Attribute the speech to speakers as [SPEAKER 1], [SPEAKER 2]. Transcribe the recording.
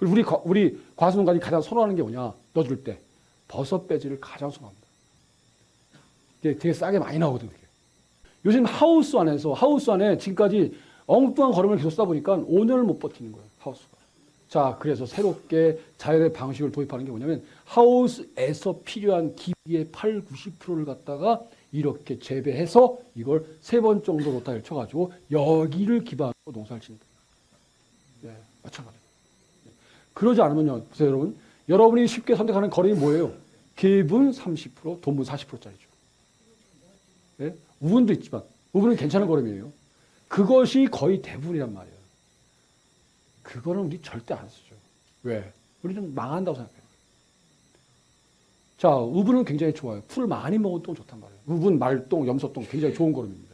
[SPEAKER 1] 그리고 우리, 과- 우리 과수농가들이 가장 선호하는 게 뭐냐? 넣어줄 때. 버섯 배지를 가장 선호합니다. 이게 되게 싸게 많이 나오거든요. 이게. 요즘 하우스 안에서, 하우스 안에 지금까지 엉뚱한 걸음을 계속 쓰다 보니까 오늘 못 버티는 거예요. 하우스가. 자, 그래서 새롭게 자연의 방식을 도입하는 게 뭐냐면 하우스에서 필요한 기비의 8, 90%를 갖다가 이렇게 재배해서 이걸 세 번 정도 로타를 쳐가지고 여기를 기반으로 농사를 짓는 거예요. 네, 마찬가지로. 그러지 않으면요, 보세요, 여러분. 여러분이 쉽게 선택하는 거름이 뭐예요? 기분 30%, 돈분 40%짜리죠. 네? 우분도 있지만, 우분은 괜찮은 거름이에요. 그것이 거의 대부분이란 말이에요. 그거는 우리 절대 안 쓰죠. 왜? 우리는 망한다고 생각해요. 자, 우분은 굉장히 좋아요. 풀을 많이 먹어도 좋단 말이에요. 우분, 말똥, 염소똥 굉장히 좋은 거름입니다.